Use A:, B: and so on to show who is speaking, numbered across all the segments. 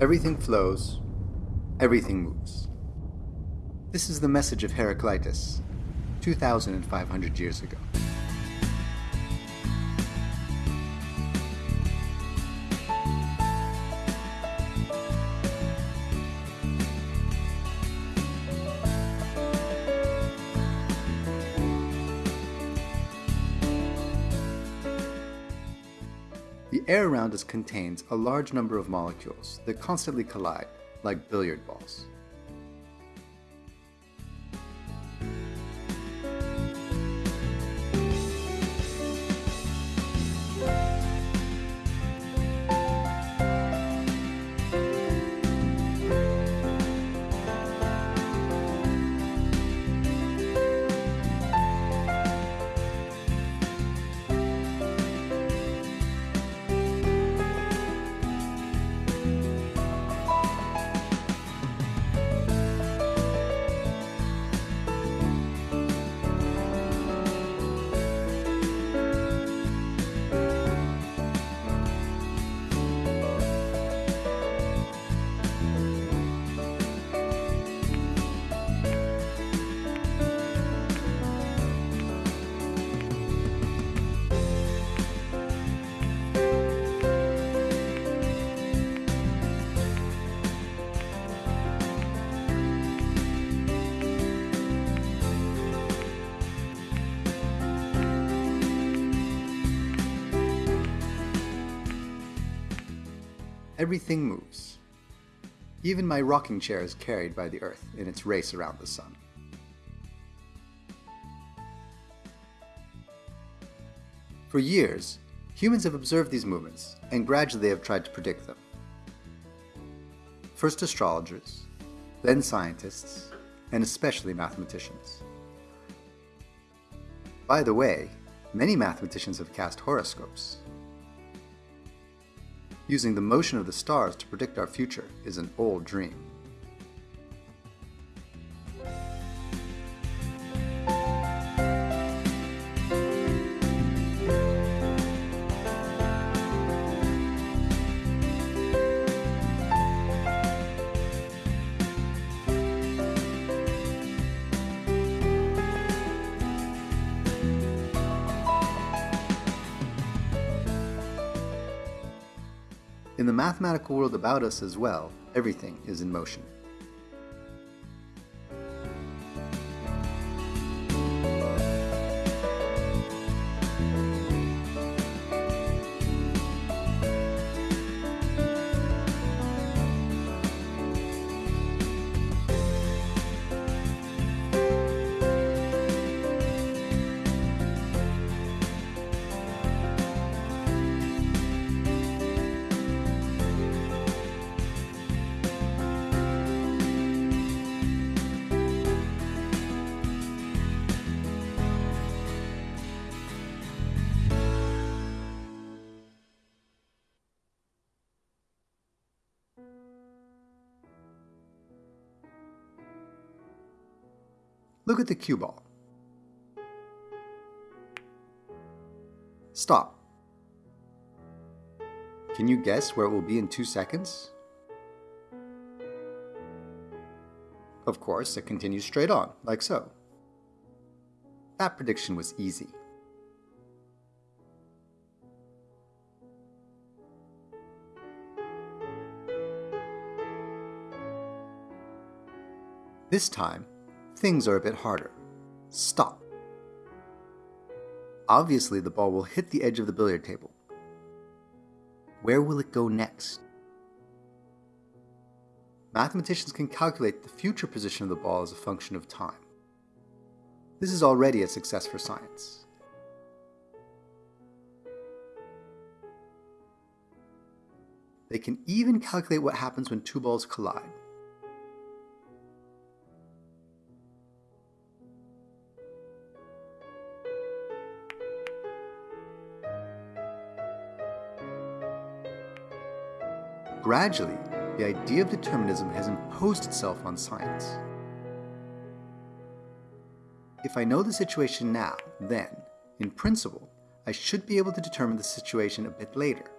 A: Everything flows, everything moves. This is the message of Heraclitus, 2,500 years ago. Air around us contains a large number of molecules that constantly collide, like billiard balls. Everything moves. Even my rocking chair is carried by the Earth in its race around the Sun. For years, humans have observed these movements and gradually have tried to predict them. First astrologers, then scientists, and especially mathematicians. By the way, many mathematicians have cast horoscopes. Using the motion of the stars to predict our future is an old dream. In the mathematical world about us as well, everything is in motion. Look at the cue ball. Stop. Can you guess where it will be in two seconds? Of course, it continues straight on, like so. That prediction was easy. This time, things are a bit harder. Stop. Obviously, the ball will hit the edge of the billiard table. Where will it go next? Mathematicians can calculate the future position of the ball as a function of time. This is already a success for science. They can even calculate what happens when two balls collide. Gradually, the idea of determinism has imposed itself on science. If I know the situation now, then, in principle, I should be able to determine the situation a bit later.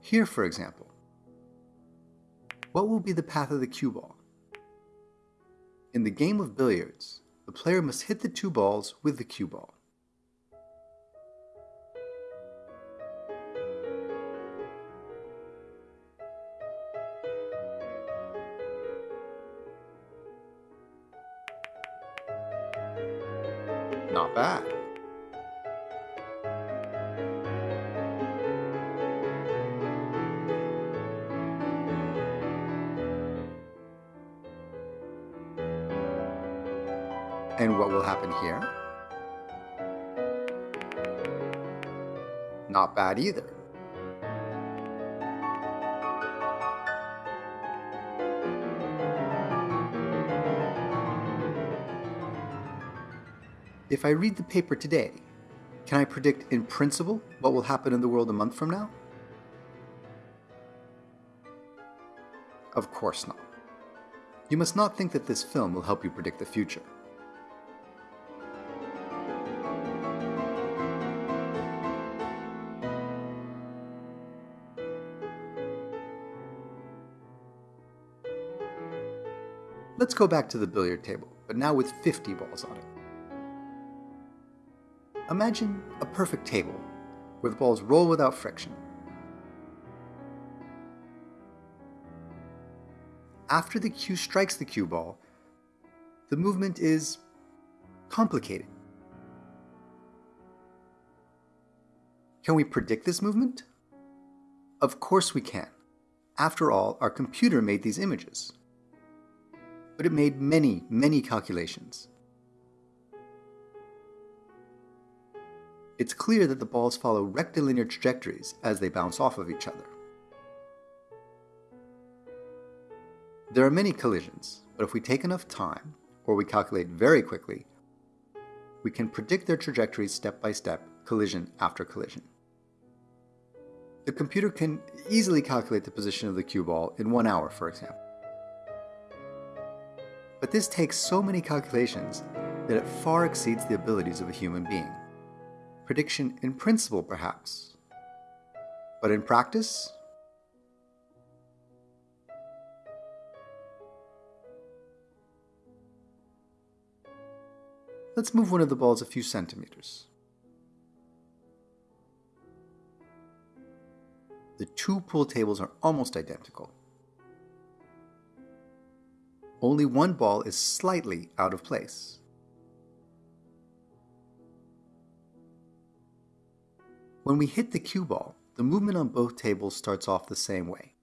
A: Here, for example, what will be the path of the cue ball? In the game of billiards, the player must hit the two balls with the cue ball. And what will happen here? Not bad either. If I read the paper today, can I predict in principle what will happen in the world a month from now? Of course not. You must not think that this film will help you predict the future. Let's go back to the billiard table, but now with 50 balls on it. Imagine a perfect table, where the balls roll without friction. After the cue strikes the cue ball, the movement is complicated. Can we predict this movement? Of course we can. After all, our computer made these images but it made many, many calculations. It's clear that the balls follow rectilinear trajectories as they bounce off of each other. There are many collisions, but if we take enough time, or we calculate very quickly, we can predict their trajectories step by step, collision after collision. The computer can easily calculate the position of the cue ball in one hour, for example. But this takes so many calculations that it far exceeds the abilities of a human being. Prediction in principle, perhaps. But in practice? Let's move one of the balls a few centimeters. The two pool tables are almost identical only one ball is slightly out of place. When we hit the cue ball, the movement on both tables starts off the same way.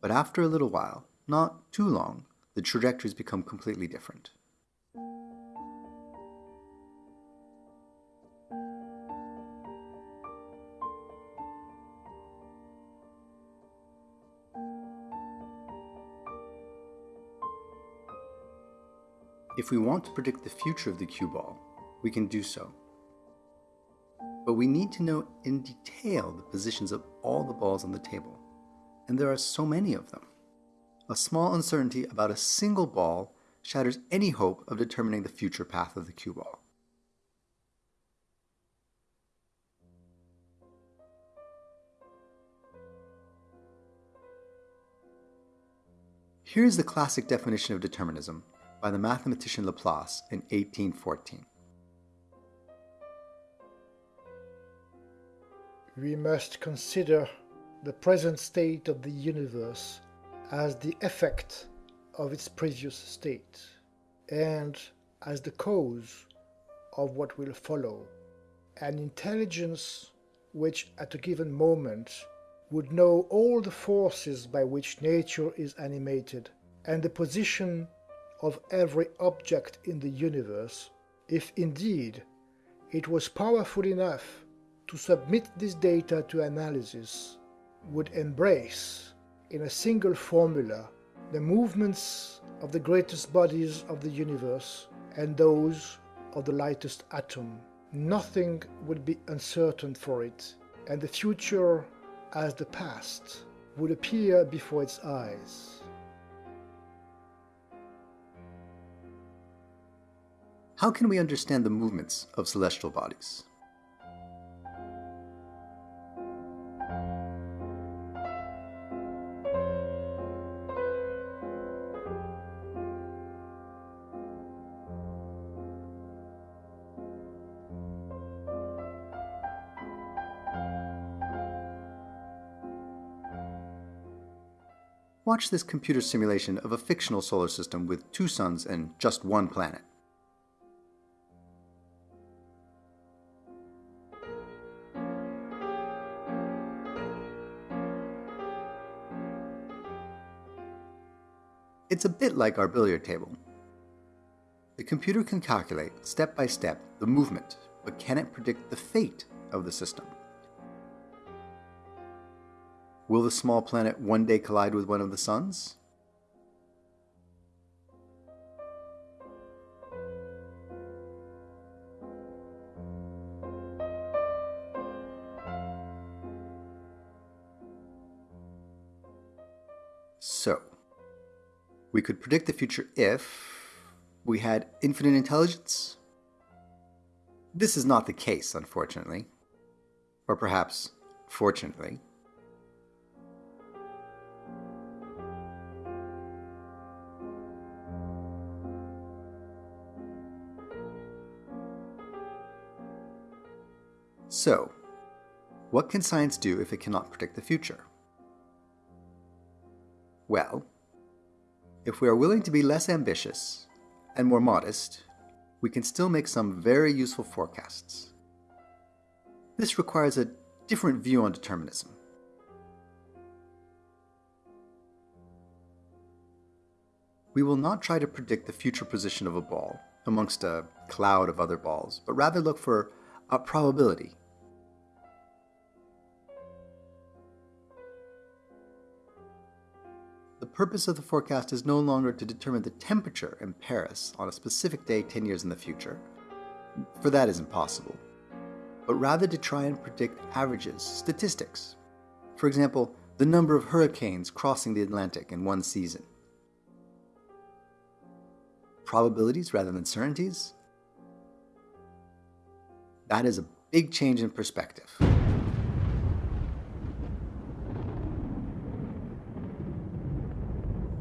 A: But after a little while, not too long, the trajectories become completely different. If we want to predict the future of the cue ball, we can do so. But we need to know in detail the positions of all the balls on the table, and there are so many of them. A small uncertainty about a single ball shatters any hope of determining the future path of the cue ball. Here's the classic definition of determinism by the mathematician Laplace in 1814.
B: We must consider the present state of the universe as the effect of its previous state, and as the cause of what will follow. An intelligence which at a given moment would know all the forces by which nature is animated, and the position of every object in the universe, if indeed it was powerful enough to submit this data to analysis, would embrace in a single formula the movements of the greatest bodies of the universe and those of the lightest atom. Nothing would be uncertain for it, and the future as the past would appear before its eyes.
A: how can we understand the movements of celestial bodies? Watch this computer simulation of a fictional solar system with two suns and just one planet. It's a bit like our billiard table. The computer can calculate, step by step, the movement, but can it predict the fate of the system? Will the small planet one day collide with one of the suns? So, we could predict the future if we had infinite intelligence. This is not the case, unfortunately. Or perhaps, fortunately. So, what can science do if it cannot predict the future? Well, if we are willing to be less ambitious and more modest, we can still make some very useful forecasts. This requires a different view on determinism. We will not try to predict the future position of a ball amongst a cloud of other balls, but rather look for a probability purpose of the forecast is no longer to determine the temperature in Paris on a specific day 10 years in the future, for that is impossible, but rather to try and predict averages, statistics. For example, the number of hurricanes crossing the Atlantic in one season. Probabilities rather than certainties? That is a big change in perspective.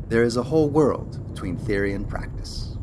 A: There is a whole world between theory and practice.